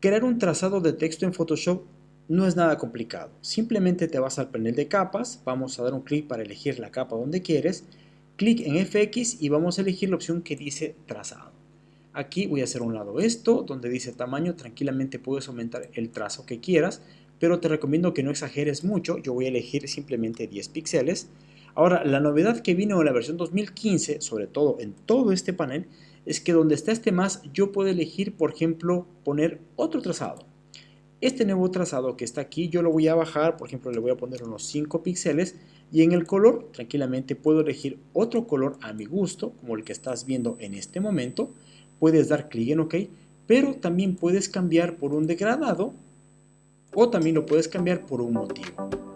Crear un trazado de texto en Photoshop no es nada complicado. Simplemente te vas al panel de capas, vamos a dar un clic para elegir la capa donde quieres, clic en FX y vamos a elegir la opción que dice trazado. Aquí voy a hacer un lado esto, donde dice tamaño, tranquilamente puedes aumentar el trazo que quieras, pero te recomiendo que no exageres mucho, yo voy a elegir simplemente 10 píxeles. Ahora, la novedad que vino en la versión 2015, sobre todo en todo este panel, es que donde está este más, yo puedo elegir, por ejemplo, poner otro trazado. Este nuevo trazado que está aquí, yo lo voy a bajar, por ejemplo, le voy a poner unos 5 píxeles, y en el color, tranquilamente puedo elegir otro color a mi gusto, como el que estás viendo en este momento. Puedes dar clic en OK, pero también puedes cambiar por un degradado, o también lo puedes cambiar por un motivo.